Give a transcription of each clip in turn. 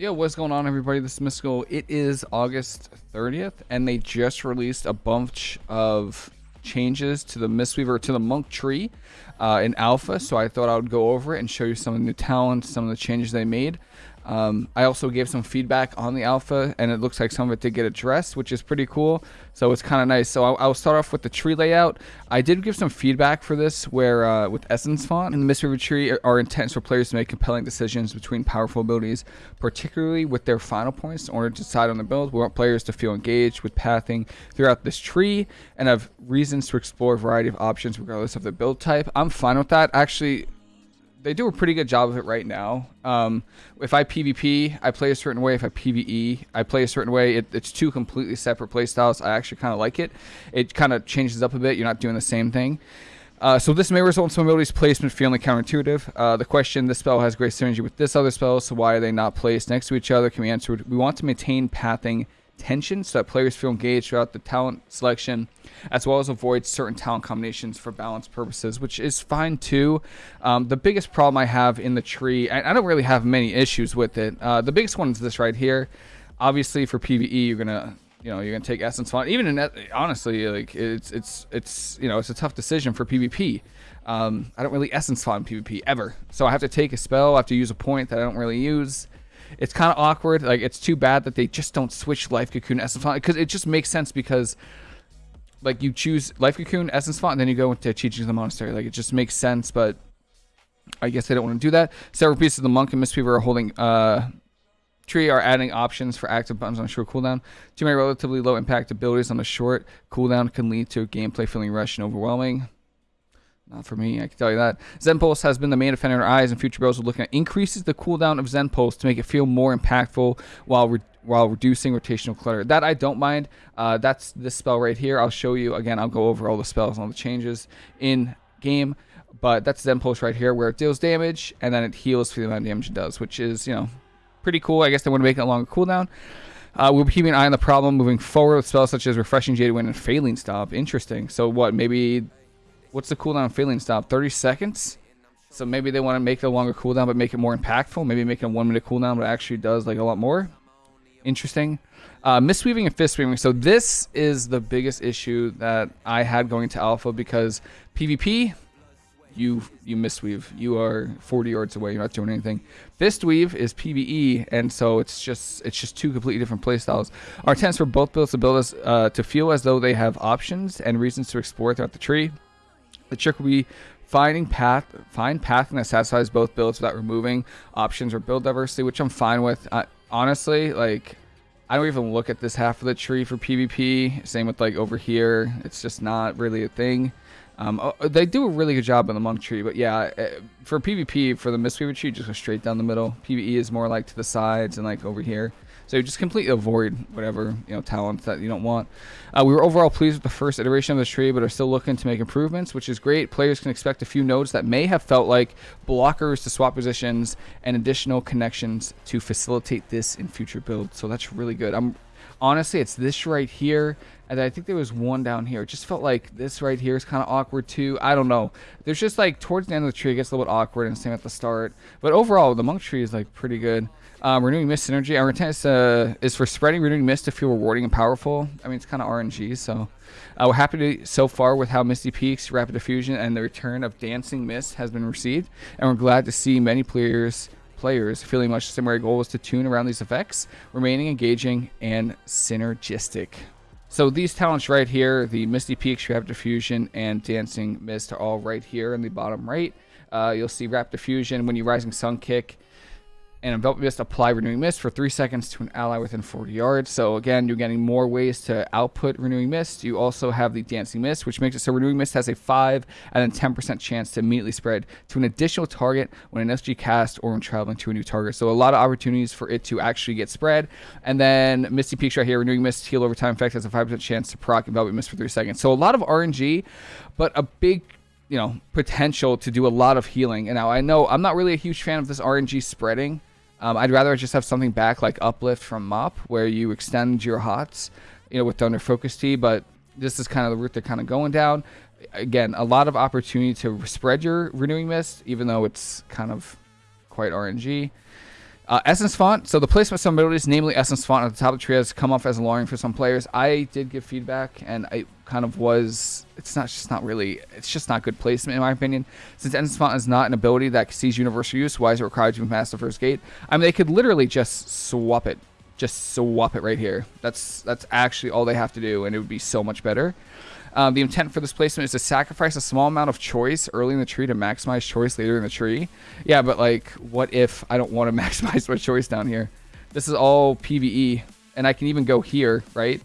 Yo, what's going on, everybody? This is Mystical. It is August 30th, and they just released a bunch of changes to the Mistweaver, to the Monk tree uh, in Alpha, so I thought I would go over it and show you some of the new talents, some of the changes they made. Um, I also gave some feedback on the alpha, and it looks like some of it did get addressed, which is pretty cool. So it's kind of nice. So I'll, I'll, start off with the tree layout. I did give some feedback for this, where uh, with Essence Font and the Mistweaver tree, our intent for players to make compelling decisions between powerful abilities, particularly with their final points, in order to decide on the build. We want players to feel engaged with pathing throughout this tree and have reasons to explore a variety of options regardless of the build type. I'm fine with that. Actually, they do a pretty good job of it right now. Um, if I PvP, I play a certain way. If I PvE, I play a certain way. It, it's two completely separate play styles. I actually kind of like it. It kind of changes up a bit. You're not doing the same thing. Uh, so this may result in some abilities placement feeling counterintuitive. Uh, the question, this spell has great synergy with this other spell, so why are they not placed next to each other, can be answered. We want to maintain pathing tension so that players feel engaged throughout the talent selection, as well as avoid certain talent combinations for balance purposes, which is fine too. Um, the biggest problem I have in the tree, I, I don't really have many issues with it. Uh, the biggest one is this right here. Obviously, for PVE, you're gonna you know you're gonna take essence font even in honestly like it's it's it's you know it's a tough decision for pvp um, i don't really essence font pvp ever so i have to take a spell i have to use a point that i don't really use it's kind of awkward. Like it's too bad that they just don't switch Life Cocoon Essence Font because it just makes sense because like you choose Life Cocoon Essence Font and then you go into Teachings of the Monastery. Like it just makes sense, but I guess they don't want to do that. Several pieces of the Monk and Mistweaver are holding uh tree are adding options for active buttons on short cooldown. Too many relatively low impact abilities on a short cooldown can lead to gameplay feeling rushed and overwhelming. Not for me, I can tell you that. Zen Pulse has been the main defender in our eyes, and future builds are looking at increases the cooldown of Zen Pulse to make it feel more impactful while re while reducing rotational clutter. That I don't mind. Uh, that's this spell right here. I'll show you again. I'll go over all the spells and all the changes in game, but that's Zen Pulse right here, where it deals damage and then it heals for the amount of damage it does, which is you know pretty cool. I guess they want to make it a longer cooldown. Uh, we'll be keeping an eye on the problem moving forward with spells such as Refreshing Jade Wind and Faeline Stomp. Interesting. So what? Maybe what's the cooldown Faeline Stomp? 30 seconds? So maybe they want to make a longer cooldown, but make it more impactful. Maybe make a one minute cooldown, but actually does like a lot more. Interesting. Uh, Mistweaving and fist weaving. So this is the biggest issue that I had going to alpha because PvP, you you mistweave. You are 40 yards away. You're not doing anything. Fist weave is PVE, and so it's just it's just two completely different playstyles. Our intents for both builds to build us uh, to feel as though they have options and reasons to explore throughout the tree. The trick will be finding path, find path that satisfies both builds without removing options or build diversity, which I'm fine with. Honestly, like I don't even look at this half of the tree for PvP. Same with like over here, it's just not really a thing. Um, oh, they do a really good job on the monk tree, but yeah, uh, for PvP, for the Mistweaver tree, just go straight down the middle. PvE is more like to the sides and like over here. So just completely avoid whatever you know talents that you don't want. Uh, we were overall pleased with the first iteration of this tree, but are still looking to make improvements, which is great. Players can expect a few nodes that may have felt like blockers to swap positions and additional connections to facilitate this in future builds. So that's really good. I'm honestly, it's this right here, and I think there was one down here. It just felt like this right here is kind of awkward too. I don't know. There's just like towards the end of the tree, it gets a little bit awkward, and same at the start. But overall, the monk tree is like pretty good. Um, renewing mist synergy. Our intent is, uh, is for spreading renewing mist to feel rewarding and powerful. I mean, it's kind of RNG, so uh, we're happy to, so far with how Misty Peaks, Rapid Diffusion, and the return of Dancing Mist has been received, and we're glad to see many players players feeling much similar goal is to tune around these effects, remaining engaging and synergistic. So these talents right here, the Misty Peaks, Rapid Diffusion, and Dancing Mist are all right here in the bottom right. Uh, you'll see Rapid Diffusion when you Rising Sun kick and envelop mist apply renewing mist for three seconds to an ally within 40 yards. So again you're getting more ways to output renewing mist. You also have the dancing mist which makes it so renewing mist has a 5 and then 10% chance to immediately spread to an additional target when an sg cast or when traveling to a new target. So a lot of opportunities for it to actually get spread. And then misty peaks right here renewing mist heal over time effect has a 5% chance to proc envelop mist for three seconds. So a lot of rng but a big you know potential to do a lot of healing. And now i know i'm not really a huge fan of this rng spreading um, I'd rather just have something back like Uplift from MoP, where you extend your HOTS, you know, with Thunder Focus Tea. but this is kind of the route they're kind of going down. Again, a lot of opportunity to spread your Renewing Mist, even though it's kind of quite RNG. Uh, Essence Font. So the placement of some abilities, namely Essence Font at the top of the tree, has come off as alarming for some players. I did give feedback, and I kind of was. It's not just not really. It's just not good placement in my opinion. Since Essence Font is not an ability that sees universal use, why is it required to be past the first gate? I mean, they could literally just swap it, just swap it right here. That's that's actually all they have to do, and it would be so much better. Um, the intent for this placement is to sacrifice a small amount of choice early in the tree to maximize choice later in the tree. Yeah, but like, what if I don't want to maximize my choice down here? This is all PvE, and I can even go here, right?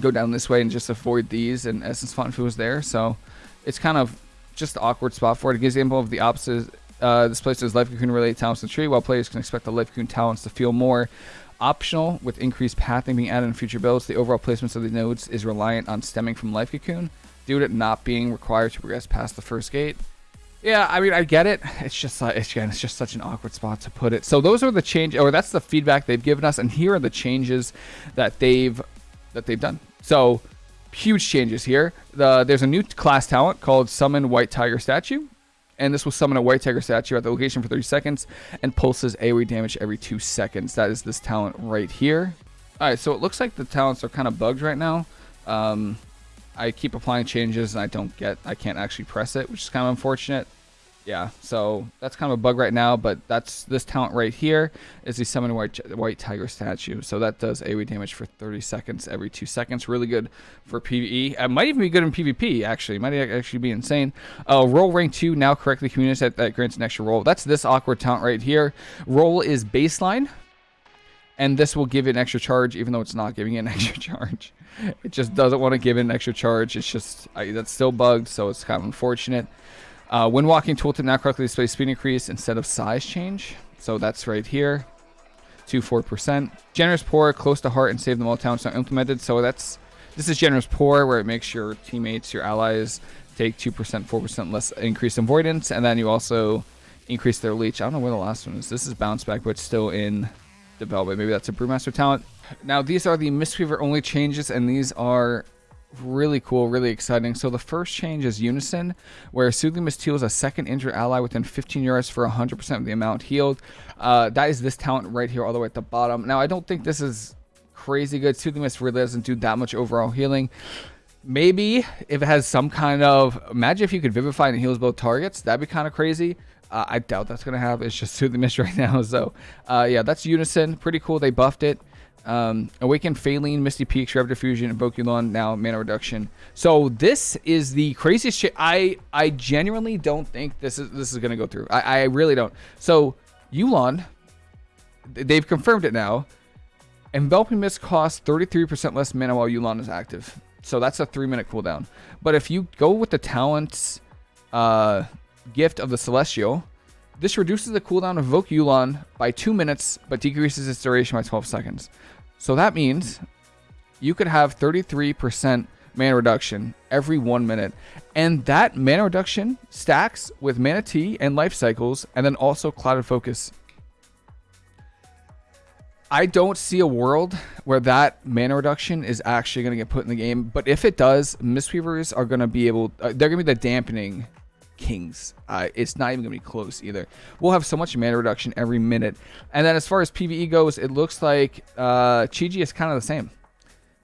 Go down this way and just avoid these, and Essence Font was there. So it's kind of just awkward spot for it. It gives the example of the opposite. Uh, this place is Life Cocoon related talents in the tree, while players can expect the Life Cocoon talents to feel more optional with increased pathing being added in future builds. The overall placements of the nodes is reliant on stemming from Life Cocoon due to it not being required to progress past the first gate. Yeah, I mean, I get it. It's just, uh, it's, again, it's just such an awkward spot to put it. So those are the change, or that's the feedback they've given us, and here are the changes that they've that they've done. So huge changes here. The, there's a new class talent called Summon White Tiger Statue and this will summon a white tiger statue at the location for 30 seconds and pulses AoE damage every 2 seconds. That is this talent right here. Alright, so it looks like the talents are kind of bugged right now. Um, I keep applying changes and I don't get, I can't actually press it, which is kind of unfortunate yeah, so that's kind of a bug right now, but that's this talent right here is the summon white white tiger statue. So that does AoE damage for 30 seconds every two seconds. Really good for PvE. It might even be good in PvP actually. It might actually be insane. Uh, roll rank two now correctly communicates that, that grants an extra roll. That's this awkward talent right here. Roll is baseline, and this will give it an extra charge, even though it's not giving it an extra charge. It just doesn't want to give it an extra charge. It's just I, that's still bugged, so it's kind of unfortunate. Uh, when walking, tooltip now correctly displays speed increase instead of size change. So that's right here, two four percent Generous pour, close to heart, and save them all talents are implemented. So that's this is generous pour, where it makes your teammates, your allies, take 2%, 4% less increased avoidance, and then you also increase their leech. I don't know where the last one is. This is bounce back, but still in development. Maybe that's a brewmaster talent. Now these are the Mistweaver only changes, and these are really cool, really exciting. So the first change is Unison, where Soothing Mist heals a second injured ally within 15 yards for 100% of the amount healed. Uh, that is this talent right here all the way at the bottom. Now, I don't think this is crazy good. Soothing Mist really doesn't do that much overall healing. Maybe if it has some kind of... Imagine if you could Vivify and heals both targets. That'd be kind of crazy. Uh, I doubt that's going to happen. It's just Soothing Mist right now. So, uh, yeah, that's Unison. Pretty cool. They buffed it. Um, Awaken Faeline, Misty Peaks, Rev Diffusion, Invoke Yulon, now mana reduction. So this is the craziest shit. I I genuinely don't think this is this is gonna go through. I, I really don't. So Yulon, they've confirmed it now. Enveloping Mist costs 33% less mana while Yulon is active. So that's a three minute cooldown. But if you go with the talents uh, gift of the Celestial, this reduces the cooldown of Evoke Yulon by 2 minutes, but decreases its duration by 12 seconds. So that means you could have 33% mana reduction every 1 minute. And that mana reduction stacks with Mana Tea and Life Cycles, and then also Clouded Focus. I don't see a world where that mana reduction is actually going to get put in the game. But if it does, Mistweavers are going to be able... Uh, they're going to be the dampening Kings. Uh, it's not even going to be close either. We'll have so much mana reduction every minute. And then as far as PvE goes, it looks like uh, Chi-Ji is kind of the same.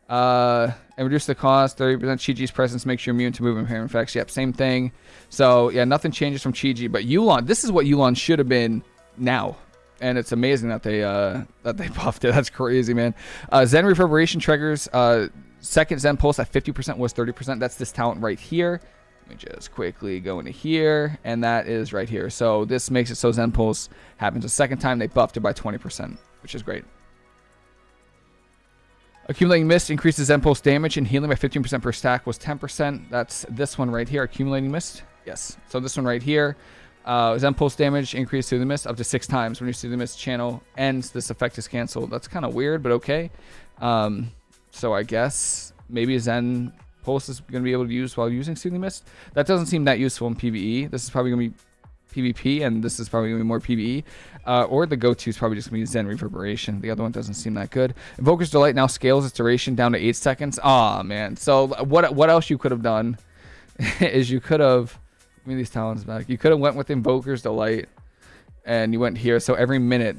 Uh, and reduce the cost, 30% Chi-Ji's presence makes you immune to movement impairment effects. Yep, same thing. So, yeah, nothing changes from Chi-Ji. But Yulon, this is what Yulon should have been now. And it's amazing that they uh, that they buffed it. That's crazy, man. Uh, Zen Reverberation triggers. Uh, second Zen Pulse at 50% was 30%. That's this talent right here. Me just quickly go into here, and that is right here. So this makes it so Zen Pulse happens a second time. They buffed it by 20%, which is great. Accumulating Mist increases Zen Pulse damage and healing by 15% per stack was 10%. That's this one right here, Accumulating Mist. Yes. So this one right here, uh, Zen Pulse damage increased through the mist up to six times. When you see the mist channel ends, this effect is canceled. That's kind of weird, but okay. Um, so I guess maybe Zen Pulse is going to be able to use while using Soothing Mist. That doesn't seem that useful in PvE. This is probably going to be PvP, and this is probably going to be more PvE. Uh, or the go-to is probably just going to be Zen Reverberation. The other one doesn't seem that good. Invoker's Delight now scales its duration down to 8 seconds. Aw, man. So what what else you could have done is you could have... Give me these talents back. You could have went with Invoker's Delight and you went here. So every minute,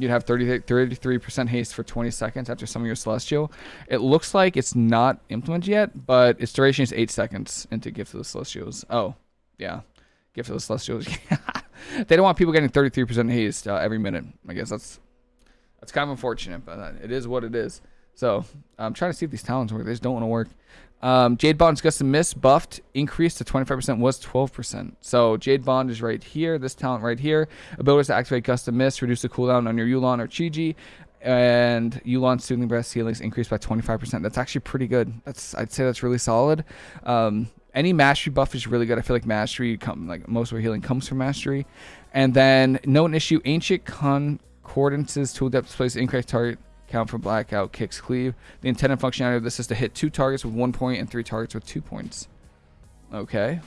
you'd have 30, 33% haste for 20 seconds after some of your Celestial. It looks like it's not implemented yet, but its duration is 8 seconds into Gift of the Celestials. Oh, yeah. Gift of the Celestials. they don't want people getting 33% haste uh, every minute. I guess that's that's kind of unfortunate, but it is what it is. So I'm trying to see if these talents work. They just don't want to work. Um, Jade Bond's Gust of Mists buffed, increased to 25%, was 12%. So Jade Bond is right here, this talent right here. Abilities to activate Gust of Mists, reduce the cooldown on your Yu'lon or Chi-Ji, and Yu'lon Soothing Breath ceilings increased by 25%. That's actually pretty good. That's I'd say that's really solid. Um, any mastery buff is really good. I feel like mastery come like most of our healing comes from mastery. And then known issue, ancient concordances tooltip displays increased target count for blackout kicks cleave. The intended functionality of this is to hit two targets with one point and three targets with two points. Okay.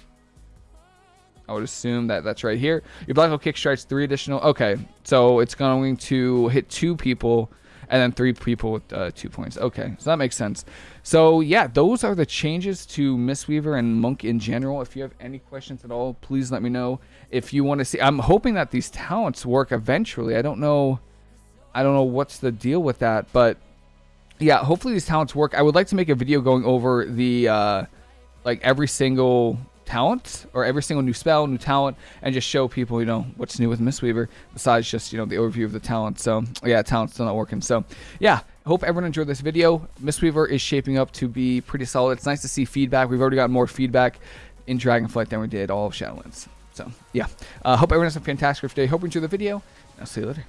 I would assume that that's right here. Your blackout kick strikes three additional. Okay, so it's going to hit two people and then three people with uh, two points. Okay, so that makes sense. So yeah, those are the changes to Mistweaver and Monk in general. If you have any questions at all, please let me know. If you want to see, I'm hoping that these talents work eventually. I don't know I don't know what's the deal with that, but yeah, hopefully these talents work. I would like to make a video going over the uh, like every single talent or every single new spell, new talent, and just show people, you know, what's new with Mistweaver besides just, you know, the overview of the talent. So yeah, talent's still not working. So yeah, hope everyone enjoyed this video. Mistweaver is shaping up to be pretty solid. It's nice to see feedback. We've already got more feedback in Dragonflight than we did all of Shadowlands. So yeah, uh, hope everyone has a fantastic day. Hope you enjoyed the video. I'll see you later.